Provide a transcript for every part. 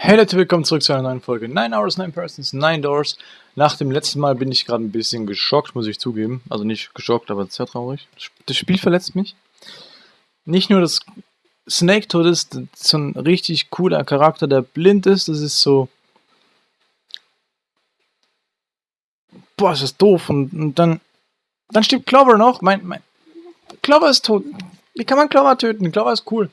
Hey Leute, willkommen zurück zu einer neuen Folge 9 Hours, 9 Persons, 9 Doors. Nach dem letzten Mal bin ich gerade ein bisschen geschockt, muss ich zugeben. Also nicht geschockt, aber sehr traurig. Das Spiel verletzt mich. Nicht nur, dass Snake tot ist, so ein richtig cooler Charakter, der blind ist. Das ist so... Boah, ist das doof. Und, und dann... Dann stirbt Clover noch. Mein, mein... Clover ist tot. Wie kann man Clover töten? Clover ist cool.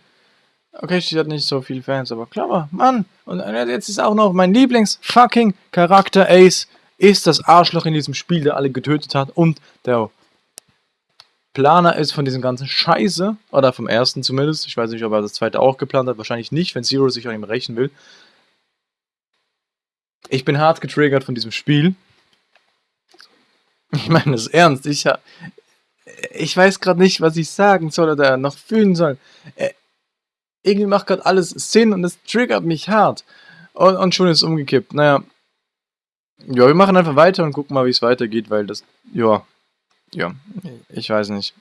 Okay, sie hat nicht so viele Fans, aber clever, Mann. Und jetzt ist auch noch mein Lieblings-fucking Charakter Ace ist das Arschloch in diesem Spiel, der alle getötet hat und der Planer ist von diesem ganzen Scheiße, oder vom ersten zumindest. Ich weiß nicht, ob er das zweite auch geplant hat, wahrscheinlich nicht, wenn Zero sich an ihm rächen will. Ich bin hart getriggert von diesem Spiel. Ich meine das ernst. Ich, ich weiß gerade nicht, was ich sagen soll oder noch fühlen soll. Irgendwie macht gerade alles Sinn und es triggert mich hart. Und, und schon ist es umgekippt. Naja. Ja, wir machen einfach weiter und gucken mal, wie es weitergeht, weil das, ja, ja, ich weiß nicht.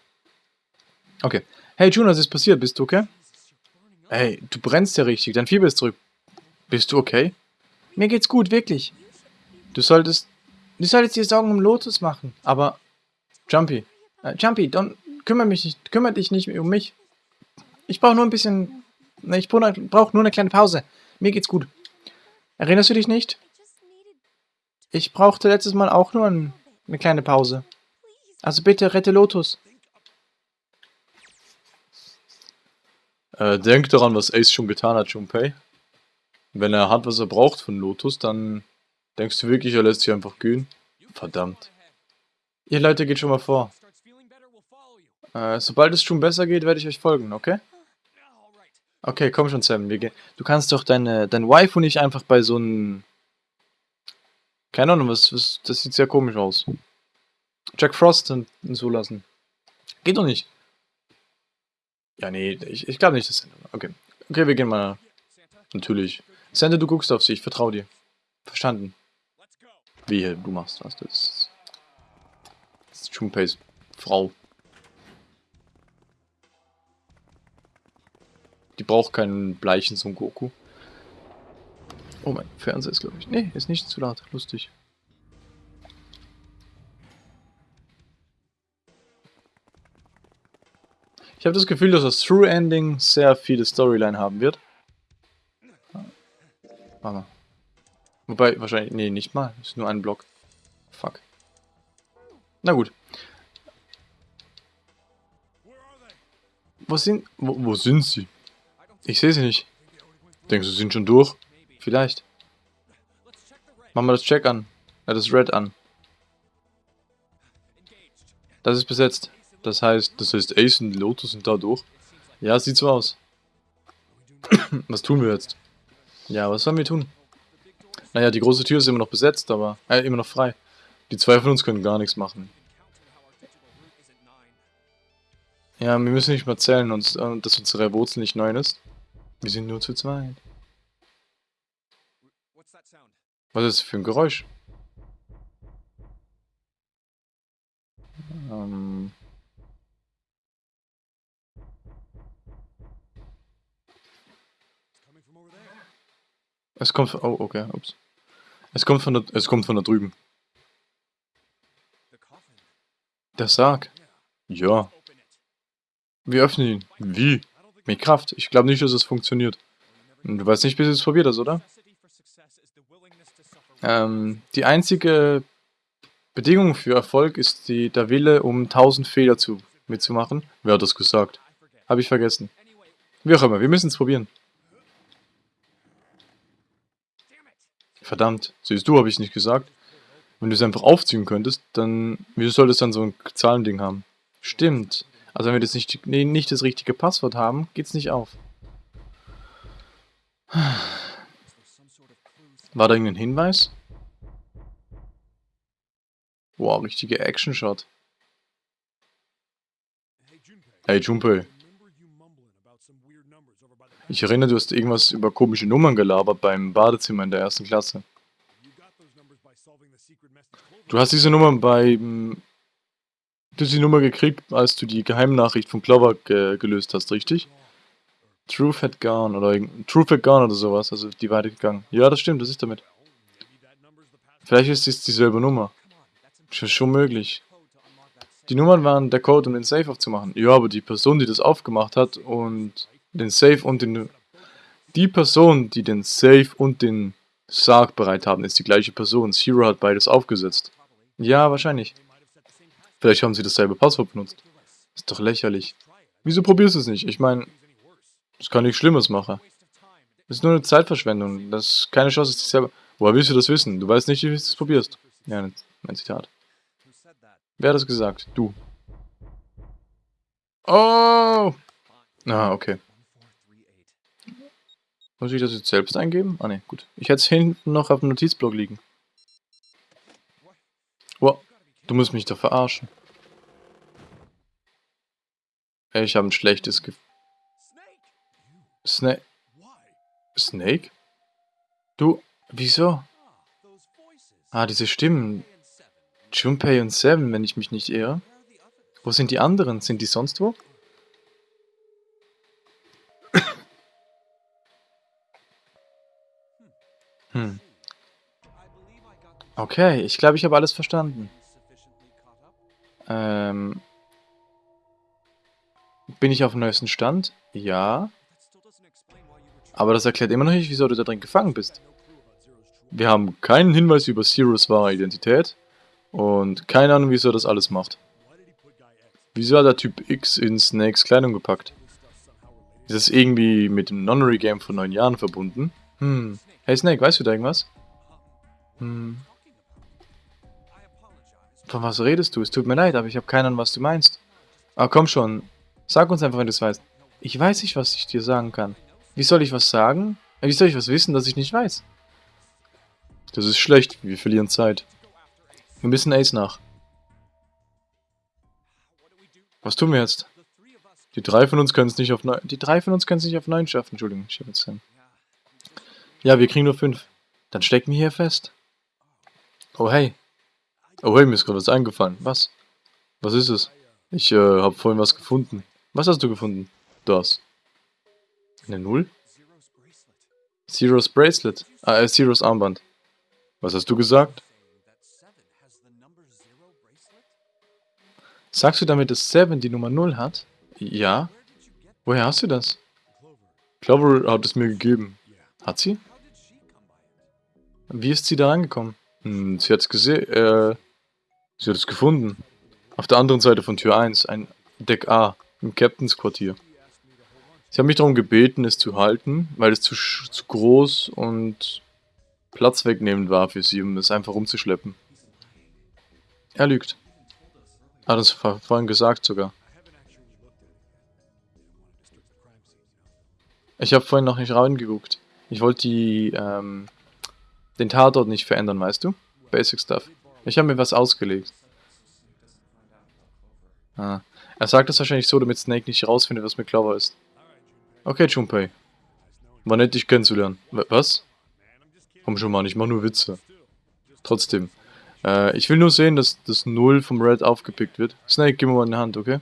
Okay. Hey June, was ist passiert? Bist du okay? Hey, du brennst ja richtig, dein Fieber ist zurück. Bist du okay? Mir geht's gut, wirklich. Du solltest, du solltest dir Sorgen um Lotus machen, aber, Jumpy, äh, Jumpy, don't, kümmere mich nicht, kümmere dich nicht um mich. Ich brauche nur ein bisschen ich brauche nur eine kleine Pause. Mir geht's gut. Erinnerst du dich nicht? Ich brauchte letztes Mal auch nur ein, eine kleine Pause. Also bitte rette Lotus. Äh, denk daran, was Ace schon getan hat, Junpei. Wenn er hat, was er braucht von Lotus, dann denkst du wirklich, er lässt sich einfach gehen? Verdammt. Ihr Leute, geht schon mal vor. Äh, sobald es schon besser geht, werde ich euch folgen, okay? Okay, komm schon, Sam. Wir gehen. Du kannst doch deine, dein Waifu nicht einfach bei so einem... Keine Ahnung, was, was, das sieht sehr komisch aus. Jack Frost hinzulassen. Geht doch nicht. Ja, nee, ich, ich glaube nicht, dass... Okay. Okay, wir gehen mal. Natürlich. Santa, du guckst auf sie, ich vertraue dir. Verstanden. Wie, du machst was. Das Das ist Junpeis Frau. Die braucht keinen bleichen Son Goku. Oh, mein Fernseher ist, glaube ich... Nee, ist nicht zu laut. Lustig. Ich habe das Gefühl, dass das True Ending sehr viele Storyline haben wird. Warte mal. Wobei, wahrscheinlich... Nee, nicht mal. Ist nur ein Block. Fuck. Na gut. Wo sind... Wo, wo sind sie? Ich sehe sie nicht. Denkst du, sie sind schon durch? Vielleicht. Machen wir das Check an. Ja, das Red an. Das ist besetzt. Das heißt, das heißt Ace und Lotus sind da durch. Ja, sieht so aus. was tun wir jetzt? Ja, was sollen wir tun? Naja, die große Tür ist immer noch besetzt, aber... Äh, immer noch frei. Die zwei von uns können gar nichts machen. Ja, wir müssen nicht mal zählen, äh, dass unsere Wurzel nicht neun ist. Wir sind nur zu zweit. Was ist das für ein Geräusch? Ähm es kommt von, oh, okay, ups. Es kommt von da, es kommt von da drüben. Der Sarg. Ja. Wir öffnen ihn. Wie? Mit Kraft. Ich glaube nicht, dass es funktioniert. Du weißt nicht, bis du es probiert hast, oder? Ähm, die einzige Bedingung für Erfolg ist die, der Wille, um 1000 Fehler zu, mitzumachen. Wer hat das gesagt? Habe ich vergessen. Wie auch immer, wir müssen es probieren. Verdammt, siehst du, habe ich nicht gesagt. Wenn du es einfach aufziehen könntest, dann... Wieso soll das dann so ein Zahlending haben? Stimmt. Also wenn wir das nicht, nee, nicht das richtige Passwort haben, geht es nicht auf. War da irgendein Hinweis? Wow, richtiger Action-Shot. Hey Junpei. Ich erinnere, du hast irgendwas über komische Nummern gelabert beim Badezimmer in der ersten Klasse. Du hast diese Nummern beim Du hast die Nummer gekriegt, als du die Geheimnachricht von Clover ge gelöst hast, richtig? Truth had gone oder Truth had gone oder sowas, also die Weite gegangen. Ja, das stimmt, das ist damit. Vielleicht ist es dieselbe Nummer. Sch- Schon möglich. Die Nummern waren der Code, um den Safe aufzumachen. Ja, aber die Person, die das aufgemacht hat und den Safe und den... Die Person, die den Safe und den Sarg bereit haben, ist die gleiche Person. Zero hat beides aufgesetzt. Ja, wahrscheinlich. Vielleicht haben sie dasselbe Passwort benutzt. Ist doch lächerlich. Wieso probierst du es nicht? Ich meine, es kann nichts Schlimmes machen. Das ist nur eine Zeitverschwendung. Das ist keine Chance, dass ich selber... Woher willst du das wissen? Du weißt nicht, wie du es probierst. Ja, mein Zitat. Wer hat das gesagt? Du. Oh! Ah, okay. Muss ich das jetzt selbst eingeben? Ah ne, gut. Ich hätte es hinten noch auf dem Notizblock liegen. Du musst mich doch verarschen. Ich habe ein schlechtes Gefühl. Snake. Snake? Du, wieso? Ah, diese Stimmen. Junpei und Seven, wenn ich mich nicht irre. Wo sind die anderen? Sind die sonst wo? Hm. Okay, ich glaube, ich habe alles verstanden. Ähm. Bin ich auf dem neuesten Stand? Ja. Aber das erklärt immer noch nicht, wieso du da drin gefangen bist. Wir haben keinen Hinweis über Zeros wahre Identität und keine Ahnung, wieso er das alles macht. Wieso hat der Typ X in Snakes Kleidung gepackt? Ist das irgendwie mit dem Nonary Game vor neun Jahren verbunden? Hm. Hey Snake, weißt du da irgendwas? Hm. Von was redest du? Es tut mir leid, aber ich habe keine Ahnung, was du meinst. Ah, komm schon. Sag uns einfach, wenn du es weißt. Ich weiß nicht, was ich dir sagen kann. Wie soll ich was sagen? Äh, Wie soll ich was wissen, das ich nicht weiß? Das ist schlecht. Wir verlieren Zeit. Wir müssen Ace nach. Was tun wir jetzt? Die drei von uns können es nicht auf neun. Die drei von uns können es nicht auf neun schaffen. Entschuldigung, ich habe jetzt einen. Ja, wir kriegen nur fünf. Dann stecken wir hier fest. Oh hey. Oh hey, mir ist gerade was eingefallen. Was? Was ist es? Ich äh, habe vorhin was gefunden. Was hast du gefunden? Das. Eine Null? Zeros Bracelet. Ah, äh, Zeros Armband. Was hast du gesagt? Sagst du damit, dass Seven die Nummer 0 hat? Ja. Woher hast du das? Clover hat es mir gegeben. Hat sie? Wie ist sie da rangekommen? Hm, sie hat es gesehen, äh, sie hat es gefunden. Auf der anderen Seite von Tür 1, ein Deck A, im Captains Quartier. Sie haben mich darum gebeten, es zu halten, weil es zu, zu groß und Platz wegnehmend war für sie, um es einfach rumzuschleppen. Er lügt. Hat vor- vorhin gesagt sogar. Ich habe vorhin noch nicht reingeguckt. Ich wollte die, ähm, den Tatort nicht verändern, weißt du? Basic Stuff. Ich habe mir was ausgelegt. Ah. Er sagt das wahrscheinlich so, damit Snake nicht rausfindet, was mit Clover ist. Okay, Junpei. War nett, dich kennenzulernen. Was? Komm schon mal, ich mach nur Witze. Trotzdem. Äh, ich will nur sehen, dass das Null vom Red aufgepickt wird. Snake, gib mir mal eine Hand, okay?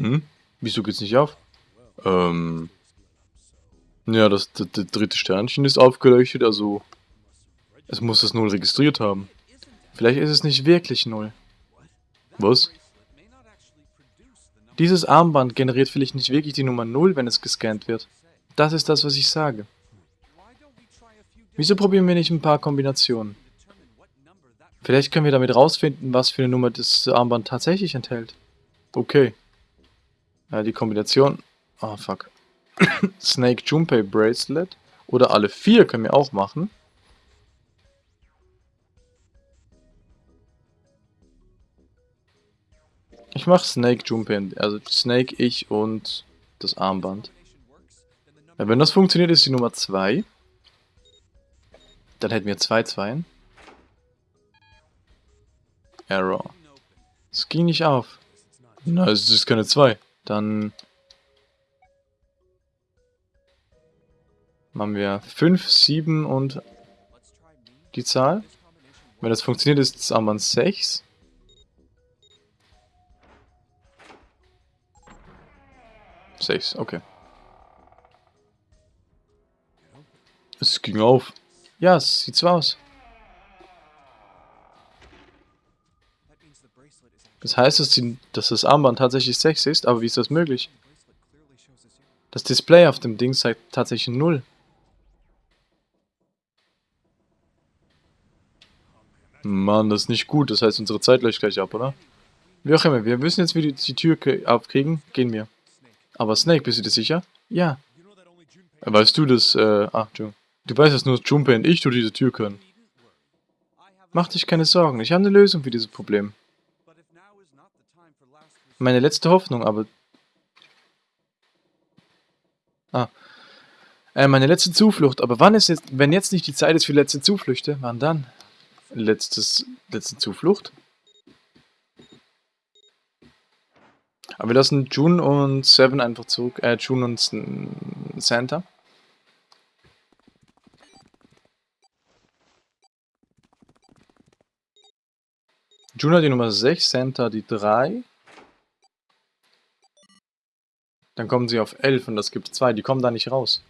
Hm? Wieso geht's nicht auf? Ähm. Ja, das, das, das dritte Sternchen ist aufgeleuchtet, also. Es muss das Null registriert haben. Vielleicht ist es nicht wirklich Null. Was? Dieses Armband generiert vielleicht nicht wirklich die Nummer 0, wenn es gescannt wird. Das ist das, was ich sage. Wieso probieren wir nicht ein paar Kombinationen? Vielleicht können wir damit rausfinden, was für eine Nummer das Armband tatsächlich enthält. Okay. Ja, die Kombination... Ah, fuck. Snake Junpei Bracelet. Oder alle vier können wir auch machen. Ich mach Snake Junpei, also Snake, ich und das Armband. Ja, wenn das funktioniert, ist die Nummer 2. Dann hätten wir zwei Zweien. Error. Es ging nicht auf. Na, es ist keine 2. Dann... Machen wir 5, 7 und die Zahl. Wenn das funktioniert, ist das Armband 6. Sechs, okay. Es ging auf. Ja, es sieht so aus. Das heißt, dass, die, dass das Armband tatsächlich 6 ist, aber wie ist das möglich? Das Display auf dem Ding zeigt tatsächlich 0. Mann, das ist nicht gut. Das heißt, unsere Zeit läuft gleich ab, oder? Wie auch immer, wir müssen jetzt wieder die Tür aufkriegen. Gehen wir. Aber Snake, bist du dir sicher? Ja. Weißt du das, äh, ach, Entschuldigung. Du weißt, dass nur Junpei und ich durch diese Tür können. Mach dich keine Sorgen, ich habe eine Lösung für dieses Problem. Meine letzte Hoffnung, aber... Ah. Äh, meine letzte Zuflucht, aber wann ist jetzt, wenn jetzt nicht die Zeit ist für letzte Zuflüchte, wann dann? Letztes, letzte Zuflucht? Aber wir lassen June und Seven einfach zurück. Äh, June und Santa. June hat die Nummer 6, Santa die 3. Dann kommen sie auf 11 und das gibt 2. Die kommen da nicht raus.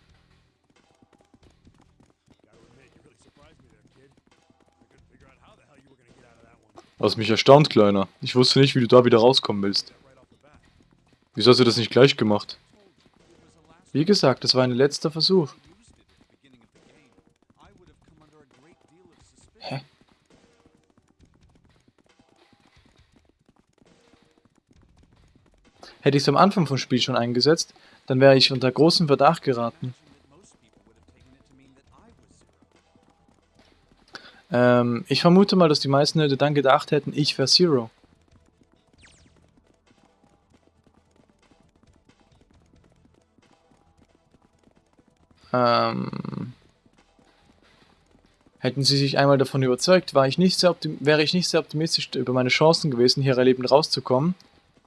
Hast mich erstaunt, Kleiner. Ich wusste nicht, wie du da wieder rauskommen willst. Wieso hast du das nicht gleich gemacht? Wie gesagt, das war ein letzter Versuch. Hätte ich es am Anfang vom Spiel schon eingesetzt, dann wäre ich unter großen Verdacht geraten. Ähm, ich vermute mal, dass die meisten Leute dann gedacht hätten, ich wäre Zero. Ähm, hätten sie sich einmal davon überzeugt, war ich nicht sehr wäre ich nicht sehr optimistisch über meine Chancen gewesen, hier erlebend rauszukommen.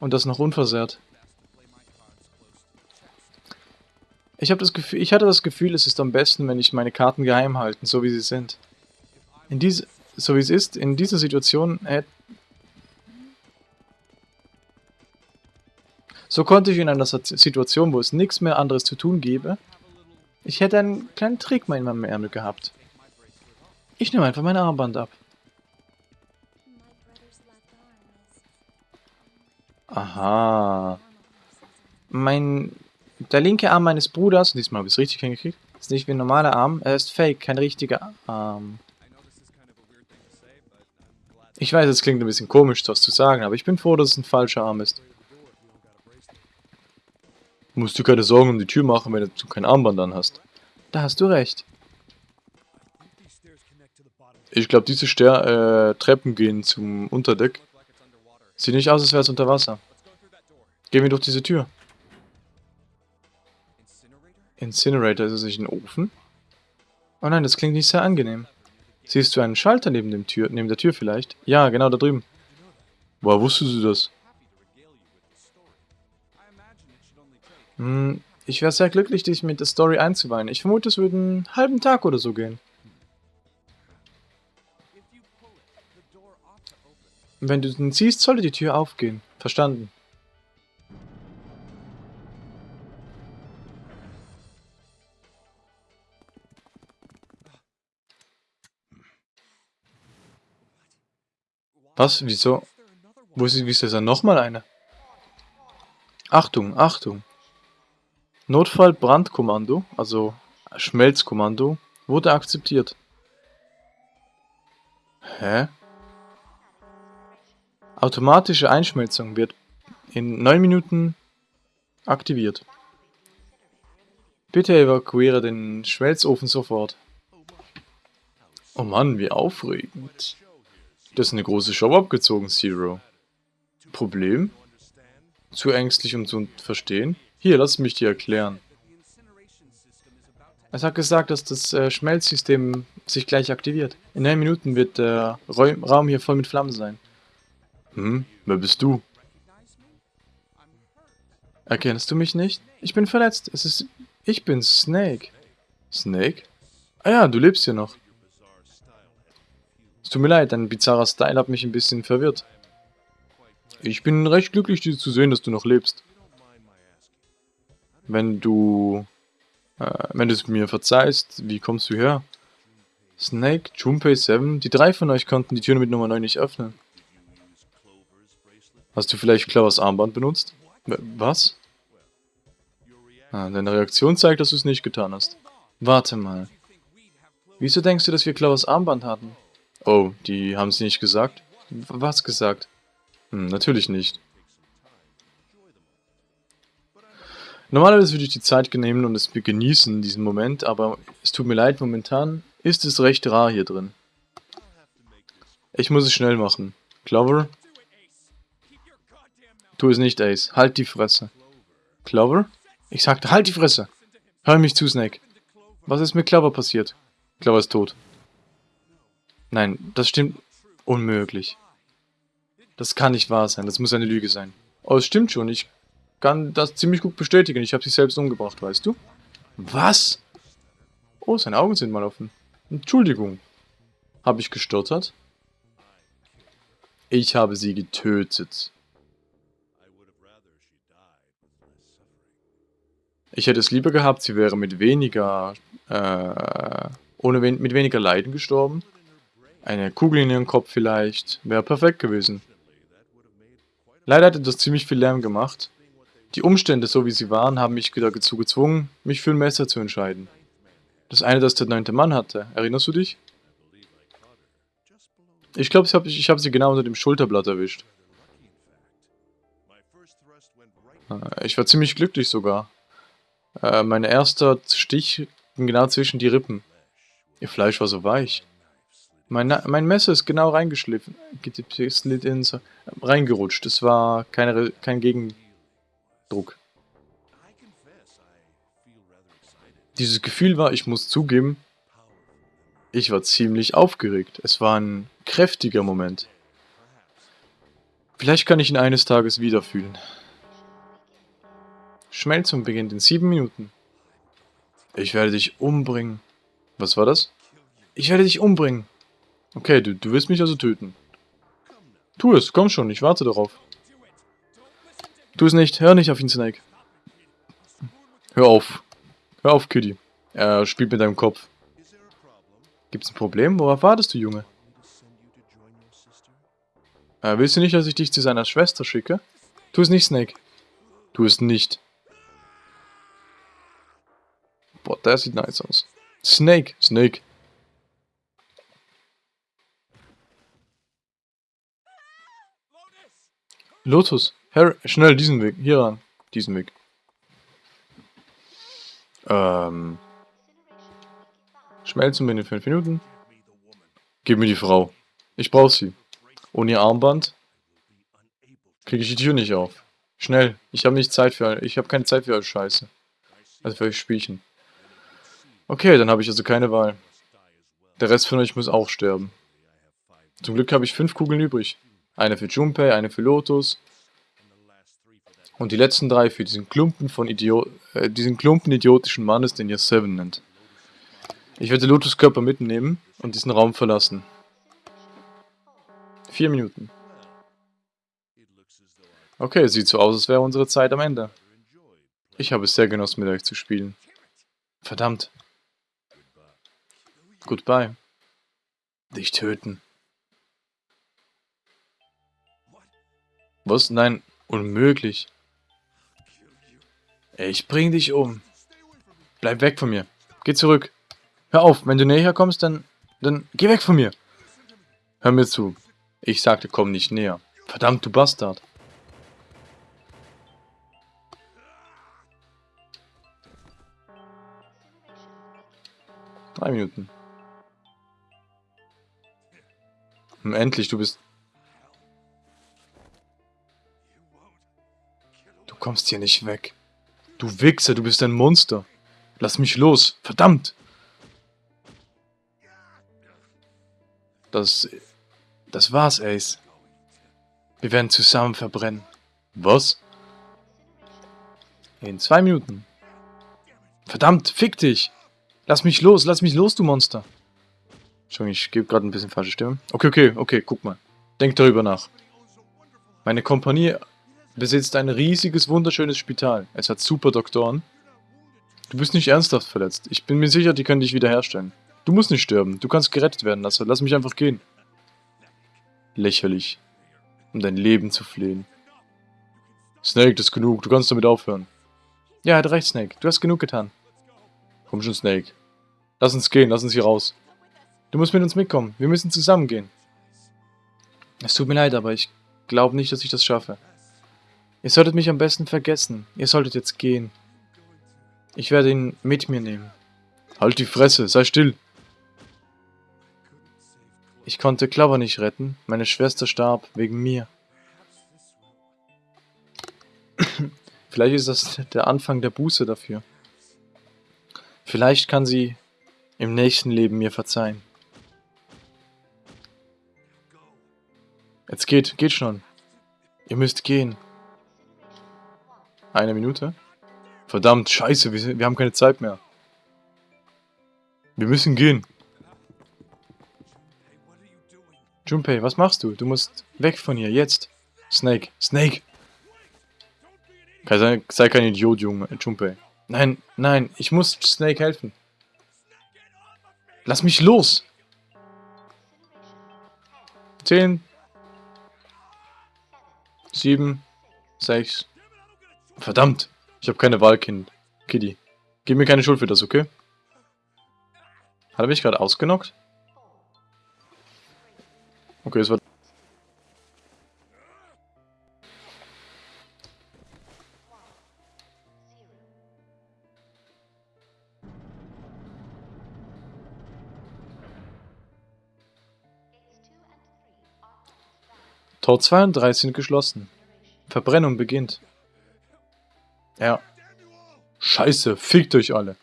Und das noch unversehrt. Ich, das Gefühl, ich hatte das Gefühl, es ist am besten, wenn ich meine Karten geheim halte, so wie sie sind. In diese, so wie es ist, in dieser Situation hätte... So konnte ich in einer Situation, wo es nichts mehr anderes zu tun gäbe, ich hätte einen kleinen Trick mal in meinem Ärmel gehabt. Ich nehme einfach mein Armband ab. Aha. Mein... Der linke Arm meines Bruders, diesmal habe ich es richtig hingekriegt, ist nicht wie ein normaler Arm, er ist fake, kein richtiger Arm. Ich weiß, es klingt ein bisschen komisch, das zu sagen, aber ich bin froh, dass es ein falscher Arm ist. Musst du keine Sorgen um die Tür machen, wenn du kein Armband an hast. Da hast du recht. Ich glaube, diese Ster äh, Treppen gehen zum Unterdeck. Sieht nicht aus, als wäre es unter Wasser. Gehen wir durch diese Tür. Incinerator, ist es nicht ein Ofen? Oh nein, das klingt nicht sehr angenehm. Siehst du einen Schalter neben, dem Tür, neben der Tür vielleicht? Ja, genau da drüben. Woher wusstest du das? Hm, ich wäre sehr glücklich, dich mit der Story einzuweihen. Ich vermute, es würde einen halben Tag oder so gehen. Wenn du den siehst, sollte die Tür aufgehen. Verstanden. Was? Wieso? Wo ist, wie ist dann nochmal eine? Achtung, Achtung. Notfall-Brandkommando, also Schmelzkommando, wurde akzeptiert. Hä? Automatische Einschmelzung wird in 9 Minuten aktiviert. Bitte evakuiere den Schmelzofen sofort. Oh Mann, wie aufregend. Das ist eine große Show abgezogen, Zero. Problem? Zu ängstlich, um zu verstehen? Hier, lass mich dir erklären. Es hat gesagt, dass das äh, Schmelzsystem sich gleich aktiviert. In 9 Minuten wird der Raum hier voll mit Flammen sein. Hm, wer bist du? Erkennst du mich nicht? Ich bin verletzt. Es ist... Ich bin Snake. Snake? Ah ja, du lebst hier noch. Es tut mir leid, dein bizarrer Style hat mich ein bisschen verwirrt. Ich bin recht glücklich, dir zu sehen, dass du noch lebst. Wenn du... Äh, wenn du es mir verzeihst, wie kommst du her? Snake, Junpei 7, die drei von euch konnten die Tür mit Nummer 9 nicht öffnen. Hast du vielleicht Clovers Armband benutzt? Was? Ah, deine Reaktion zeigt, dass du es nicht getan hast. Warte mal. Wieso denkst du, dass wir Clovers Armband hatten? Oh, die haben sie nicht gesagt? Was gesagt? Hm, natürlich nicht. Normalerweise würde ich die Zeit nehmen und es genießen, diesen Moment, aber es tut mir leid, momentan ist es recht rar hier drin. Ich muss es schnell machen. Clover? Tu es nicht, Ace. Halt die Fresse. Clover? Ich sagte, halt die Fresse. Hör mich zu, Snake. Was ist mit Clover passiert? Clover ist tot. Nein, das stimmt. Unmöglich. Das kann nicht wahr sein. Das muss eine Lüge sein. Oh, es stimmt schon. Ich kann das ziemlich gut bestätigen. Ich habe sich selbst umgebracht, weißt du? Was? Oh, seine Augen sind mal offen. Entschuldigung. Habe ich gestottert? Ich habe sie getötet. Ich hätte es lieber gehabt, sie wäre mit weniger, äh, ohne wen mit weniger Leiden gestorben. Eine Kugel in ihren Kopf vielleicht, wäre perfekt gewesen. Leider hat das ziemlich viel Lärm gemacht. Die Umstände, so wie sie waren, haben mich dazu gezwungen, mich für ein Messer zu entscheiden. Das eine, das der neunte Mann hatte, erinnerst du dich? Ich glaube, ich habe hab sie genau unter dem Schulterblatt erwischt. Äh, ich war ziemlich glücklich sogar. Äh, mein erster Stich ging genau zwischen die Rippen. Ihr Fleisch war so weich. Mein, mein Messer ist genau reingeschliffen, ins, reingerutscht. Es war keine, kein Gegendruck. Dieses Gefühl war, ich muss zugeben, ich war ziemlich aufgeregt. Es war ein kräftiger Moment. Vielleicht kann ich ihn eines Tages wieder fühlen. Schmelzung beginnt in sieben Minuten. Ich werde dich umbringen. Was war das? Ich werde dich umbringen. Okay, du, du willst mich also töten. Tu es, komm schon, ich warte darauf. Tu es nicht, hör nicht auf ihn, Snake. Hör auf. Hör auf, Kitty. Er spielt mit deinem Kopf. Gibt's ein Problem? Worauf wartest du, Junge? Äh, willst du nicht, dass ich dich zu seiner Schwester schicke? Tu es nicht, Snake. Tu es nicht. Boah, der sieht nice aus. Snake, Snake. Lotus, Harry, schnell diesen Weg, hier ran, diesen Weg. Ähm. Schmelzen binnen 5 Minuten. Gib mir die Frau. Ich brauche sie. Ohne ihr Armband kriege ich die Tür nicht auf. Schnell, ich habe nicht Zeit für, ich habe keine Zeit für euch Scheiße. Also für euch Spielchen. Okay, dann habe ich also keine Wahl. Der Rest von euch muss auch sterben. Zum Glück habe ich fünf Kugeln übrig. Eine für Junpei, eine für Lotus. Und die letzten drei für diesen Klumpen von Idiot äh, diesen Klumpen idiotischen Mannes, den ihr Seven nennt. Ich werde Lotus Körper mitnehmen und diesen Raum verlassen. Vier Minuten. Okay, sieht so aus, als wäre unsere Zeit am Ende. Ich habe es sehr genossen, mit euch zu spielen. Verdammt. Goodbye. Dich töten. Was? Nein, unmöglich. Ich bring dich um. Bleib weg von mir. Geh zurück. Hör auf, wenn du näher kommst, dann... Dann geh weg von mir. Hör mir zu. Ich sagte, komm nicht näher. Verdammt, du Bastard. Drei Minuten. Endlich, du bist... Du kommst hier nicht weg. Du Wichser, du bist ein Monster. Lass mich los. Verdammt! Das... Das war's, Ace. Wir werden zusammen verbrennen. Was? In zwei Minuten. Verdammt, fick dich! Lass mich los, lass mich los, du Monster. Entschuldigung, ich gebe gerade ein bisschen falsche Stimme. Okay, okay, okay, guck mal. Denk darüber nach. Meine Kompanie besitzt ein riesiges, wunderschönes Spital. Es hat super Doktoren. Du bist nicht ernsthaft verletzt. Ich bin mir sicher, die können dich wiederherstellen. Du musst nicht sterben. Du kannst gerettet werden lassen. Lass mich einfach gehen. Lächerlich. Um dein Leben zu flehen. Snake, das ist genug. Du kannst damit aufhören. Ja, hat recht, Snake. Du hast genug getan. Komm schon, Snake. Lass uns gehen. Lass uns hier raus. Du musst mit uns mitkommen. Wir müssen zusammen gehen. Es tut mir leid, aber ich glaube nicht, dass ich das schaffe. Ihr solltet mich am besten vergessen. Ihr solltet jetzt gehen. Ich werde ihn mit mir nehmen. Halt die Fresse, sei still. Ich konnte Clover nicht retten. Meine Schwester starb wegen mir. Vielleicht ist das der Anfang der Buße dafür. Vielleicht kann sie im nächsten Leben mir verzeihen. Jetzt geht, geht schon. Ihr müsst gehen. Eine Minute? Verdammt, scheiße, wir, wir haben keine Zeit mehr. Wir müssen gehen. Junpei, was machst du? Du musst weg von hier, jetzt. Snake, Snake. Sei, sei kein Idiot, Junge, Junpei. Nein, nein, ich muss Snake helfen. Lass mich los! Zehn. Sieben. Sechs. Verdammt! Ich habe keine Wahl, Kind. Kitty. Gib mir keine Schuld für das, okay? Hat er mich gerade ausgenockt? Okay, es war... Tor 2 und 3 sind geschlossen. Verbrennung beginnt. Ja. Scheiße, fickt euch alle.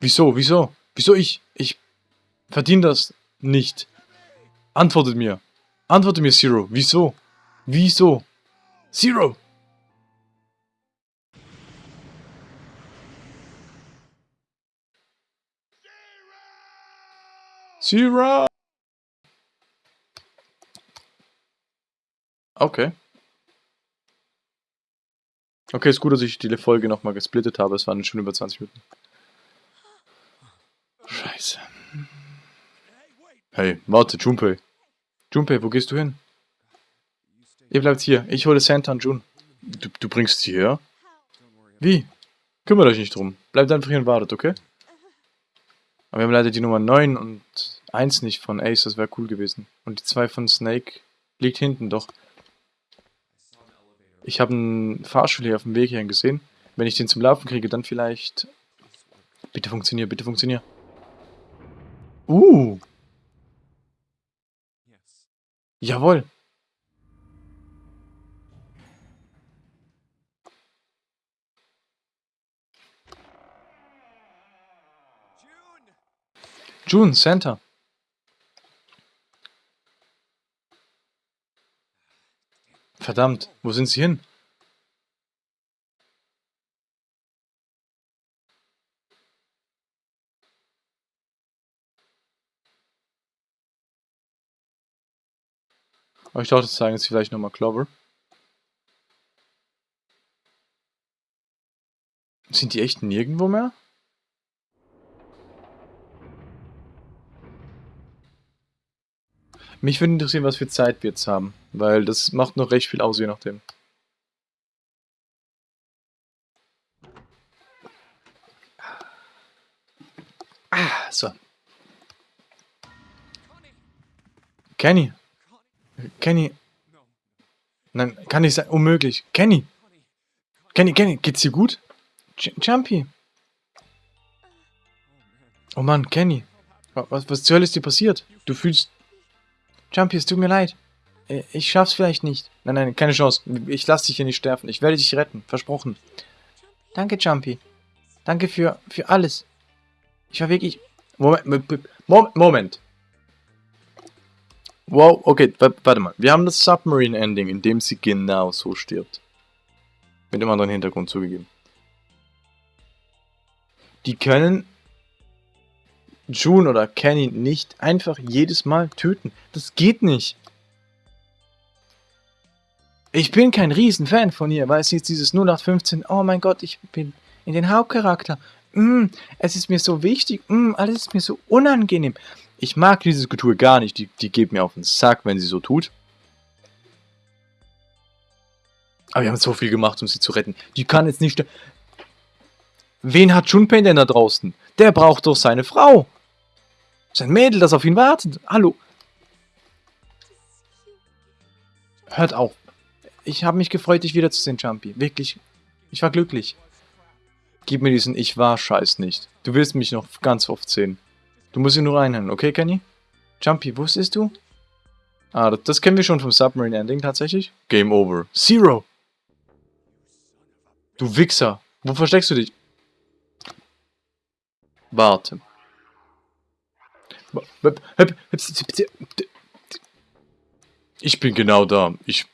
Wieso, wieso? Wieso ich? Ich verdiene das nicht. Antwortet mir. Antwortet mir, Zero. Wieso? Wieso? Zero! Zero! Okay. Okay, ist gut, dass ich die Folge nochmal gesplittet habe. Es waren schon über 20 Minuten. Scheiße. Hey, warte, Junpei. Junpei, wo gehst du hin? Ihr bleibt hier. Ich hole Santa und Jun. Du, du bringst sie her? Wie? Kümmert euch nicht drum. Bleibt einfach hier und wartet, okay? Aber wir haben leider die Nummer 9 und 1 nicht von Ace, das wäre cool gewesen. Und die 2 von Snake liegt hinten doch. Ich habe einen Fahrstuhl hier auf dem Weg hierhin gesehen. Wenn ich den zum Laufen kriege, dann vielleicht... Bitte funktionier, bitte funktionier. Uh. Jawohl. June, Santa. Verdammt, wo sind sie hin? Aber ich dachte, das zeigen sie vielleicht nochmal Clover. Sind die echt nirgendwo mehr? Mich würde interessieren, was für Zeit wir jetzt haben, weil das macht noch recht viel aus, je nachdem. Ah, so. Kenny. Kenny. Nein, kann nicht sein. Unmöglich. Kenny. Kenny, Kenny, geht's dir gut? J Jumpy. Oh Mann, Kenny. Was, was zur Hölle ist dir passiert? Du fühlst Jumpy, es tut mir leid. Äh, ich schaff's vielleicht nicht. Nein, nein, keine Chance. Ich lass dich hier nicht sterben. Ich werde dich retten. Versprochen. Danke, Jumpy. Danke für, für alles. Ich war wirklich... Moment, Moment. Moment. Wow, okay, warte mal. Wir haben das Submarine-Ending, in dem sie genau so stirbt. Mit dem anderen Hintergrund zugegeben. Die können June oder Kenny nicht einfach jedes Mal töten. Das geht nicht. Ich bin kein Riesenfan von ihr, weil es jetzt dieses 0815, oh mein Gott, ich bin in den Hauptcharakter. Mm, es ist mir so wichtig, mm, alles ist mir so unangenehm. Ich mag dieses Getue gar nicht, die, die geht mir auf den Sack, wenn sie so tut. Aber wir haben so viel gemacht, um sie zu retten. Die kann jetzt nicht... Wen hat Junpei denn da draußen? Der braucht doch seine Frau. Sein Mädel, das auf ihn wartet. Hallo. Hört auf. Ich habe mich gefreut, dich wiederzusehen, Jumpy. Wirklich. Ich war glücklich. Gib mir diesen Ich war Scheiß nicht. Du wirst mich noch ganz oft sehen. Du musst ihn nur reinhören, okay, Kenny? Jumpy, wusstest du? Ah, das, das kennen wir schon vom Submarine Ending tatsächlich. Game over. Zero! Du Wichser! Wo versteckst du dich? Warte. Ich bin genau da. Ich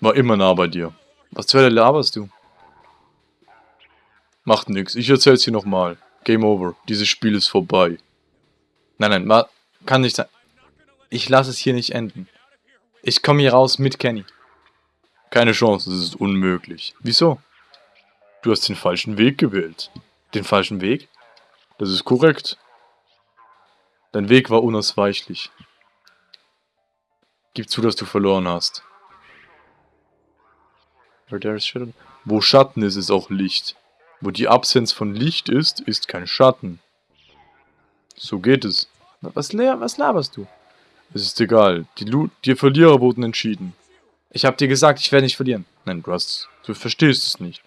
war immer nah bei dir. Was zur Hölle laberst du? Macht nix. Ich erzähl's dir nochmal. Game over. Dieses Spiel ist vorbei. Nein, nein, kann nicht sein. Ich lasse es hier nicht enden. Ich komme hier raus mit Kenny. Keine Chance, das ist unmöglich. Wieso? Du hast den falschen Weg gewählt. Den falschen Weg? Das ist korrekt. Dein Weg war unausweichlich. Gib zu, dass du verloren hast. Wo Schatten ist, ist auch Licht. Wo die Absenz von Licht ist, ist kein Schatten. So geht es. Was, was laberst du? Es ist egal. Die, Lu die Verlierer wurden entschieden. Ich hab dir gesagt, ich werde nicht verlieren. Nein, du hast... Du verstehst es nicht.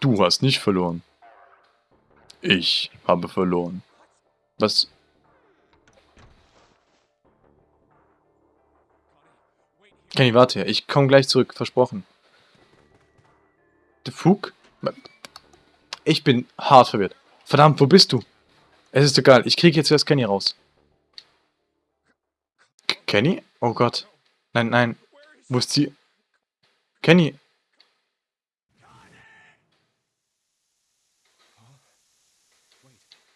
Du hast nicht verloren. Ich habe verloren. Was? Kenny, warte. Ich komme gleich zurück. Versprochen. Der Fug? Ich bin hart verwirrt. Verdammt, wo bist du? Es ist egal. Ich kriege jetzt erst Kenny raus. Kenny? Oh Gott. Nein, nein. Wo ist sie? Kenny,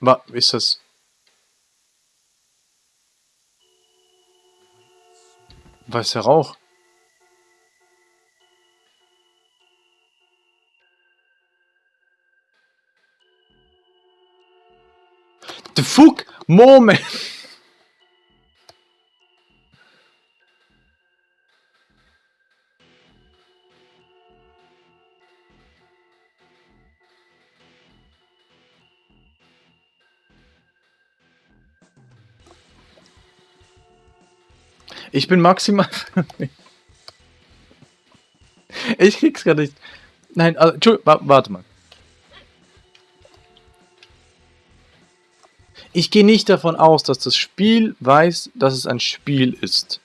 Was ist das? Weißer Rauch. The fuck? Moment! Ich bin maximal... ich krieg's gerade nicht. Nein, also, warte mal. Ich gehe nicht davon aus, dass das Spiel weiß, dass es ein Spiel ist.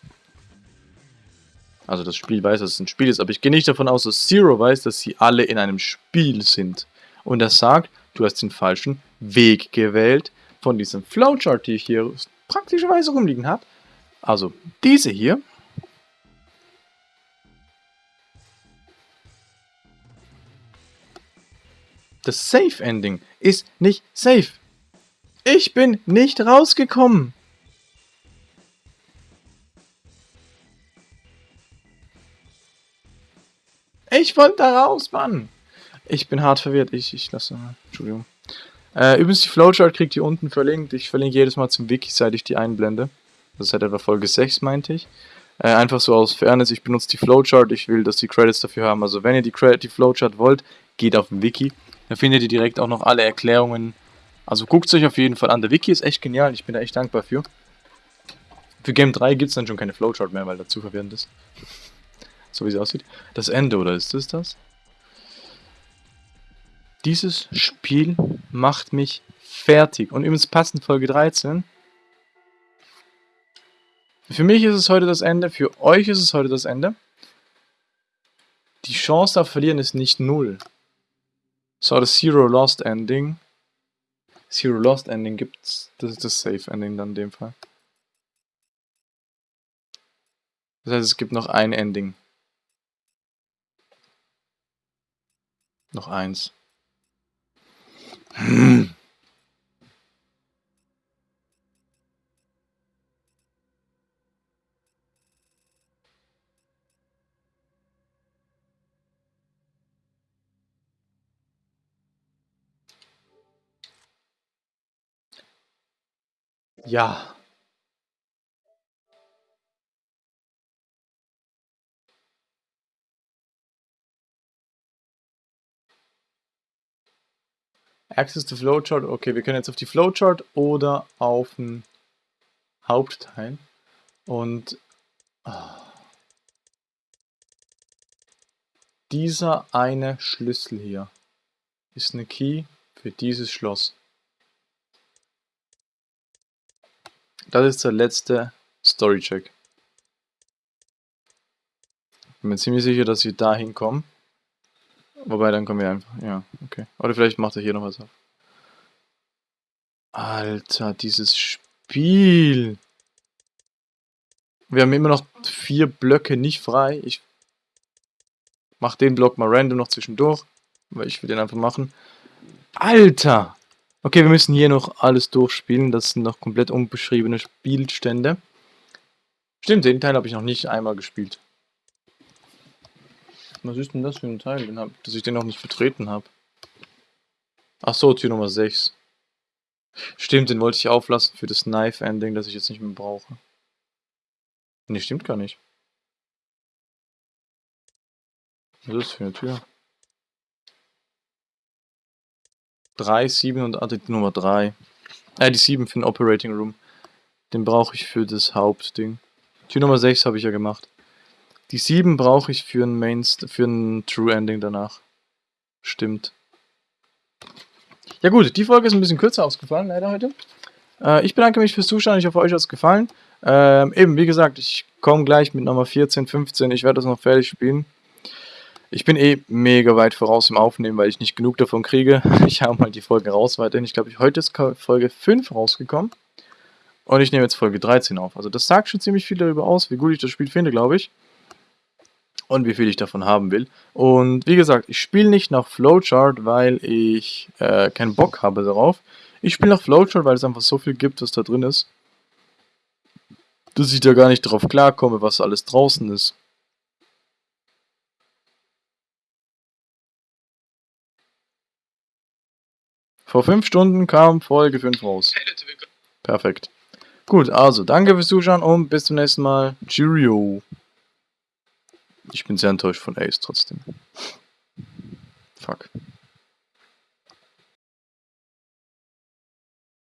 Also das Spiel weiß, dass es ein Spiel ist, aber ich gehe nicht davon aus, dass Zero weiß, dass sie alle in einem Spiel sind. Und er sagt, du hast den falschen Weg gewählt von diesem Flowchart, die ich hier praktischerweise rumliegen habe. Also diese hier. Das Safe Ending ist nicht safe. Ich bin nicht rausgekommen. Ich wollte da raus, Mann. Ich bin hart verwirrt. Ich, ich lasse mal. Entschuldigung. Äh, übrigens, die Flowchart kriegt ihr unten verlinkt. Ich verlinke jedes Mal zum Wiki, seit ich die einblende. Das ist halt etwa Folge 6, meinte ich. Äh, einfach so aus Fairness, ich benutze die Flowchart, ich will, dass die Credits dafür haben. Also wenn ihr die, die Flowchart wollt, geht auf den Wiki. Da findet ihr direkt auch noch alle Erklärungen. Also guckt es euch auf jeden Fall an. Der Wiki ist echt genial, ich bin da echt dankbar für. Für Game 3 gibt es dann schon keine Flowchart mehr, weil das zu verwirrend ist. so wie sie aussieht. Das Ende, oder ist das das? Dieses Spiel macht mich fertig. Und übrigens passend Folge 13 für mich ist es heute das Ende, für euch ist es heute das Ende. Die Chance auf Verlieren ist nicht null. So, das Zero Lost Ending. Zero Lost Ending gibt's. Das ist das Safe Ending dann in dem Fall. Das heißt, es gibt noch ein Ending. Noch eins. Hm. Ja. Access to Flowchart. Okay, wir können jetzt auf die Flowchart oder auf den Hauptteil. Und oh, dieser eine Schlüssel hier ist eine Key für dieses Schloss. Das ist der letzte Story-Check. Bin mir ziemlich sicher, dass wir da hinkommen. Wobei, dann kommen wir einfach. Ja, okay. Oder vielleicht macht er hier noch was auf. Alter, dieses Spiel. Wir haben immer noch vier Blöcke nicht frei. Ich mach den Block mal random noch zwischendurch. Weil ich will den einfach machen. Alter! Okay, wir müssen hier noch alles durchspielen. Das sind noch komplett unbeschriebene Spielstände. Stimmt, den Teil habe ich noch nicht einmal gespielt. Was ist denn das für ein Teil, den hab, dass ich den noch nicht vertreten habe? Ach so, Tür Nummer 6. Stimmt, den wollte ich auflassen für das Knife-Ending, das ich jetzt nicht mehr brauche. Ne, stimmt gar nicht. Was ist das für eine Tür? 3, 7 und ah, die Nummer 3. Äh, die 7 für den Operating Room. Den brauche ich für das Hauptding. Tür Nummer 6 habe ich ja gemacht. Die 7 brauche ich für ein Main, für ein True Ending danach. Stimmt. Ja gut, die Folge ist ein bisschen kürzer ausgefallen, leider heute. Äh, ich bedanke mich fürs Zuschauen, ich hoffe euch hat es gefallen. Ähm, eben, wie gesagt, ich komme gleich mit Nummer 14, 15, ich werde das noch fertig spielen. Ich bin eh mega weit voraus im Aufnehmen, weil ich nicht genug davon kriege. Ich habe mal die Folge raus weiterhin. Ich glaube, heute ist Folge 5 rausgekommen. Und ich nehme jetzt Folge 13 auf. Also das sagt schon ziemlich viel darüber aus, wie gut ich das Spiel finde, glaube ich. Und wie viel ich davon haben will. Und wie gesagt, ich spiele nicht nach Flowchart, weil ich äh, keinen Bock habe darauf. Ich spiele nach Flowchart, weil es einfach so viel gibt, was da drin ist. Dass ich da gar nicht drauf klarkomme, was alles draußen ist. Vor 5 Stunden kam Folge 5 raus. Perfekt. Gut, also danke fürs Zuschauen und bis zum nächsten Mal. Cheerio. Ich bin sehr enttäuscht von Ace trotzdem. Fuck.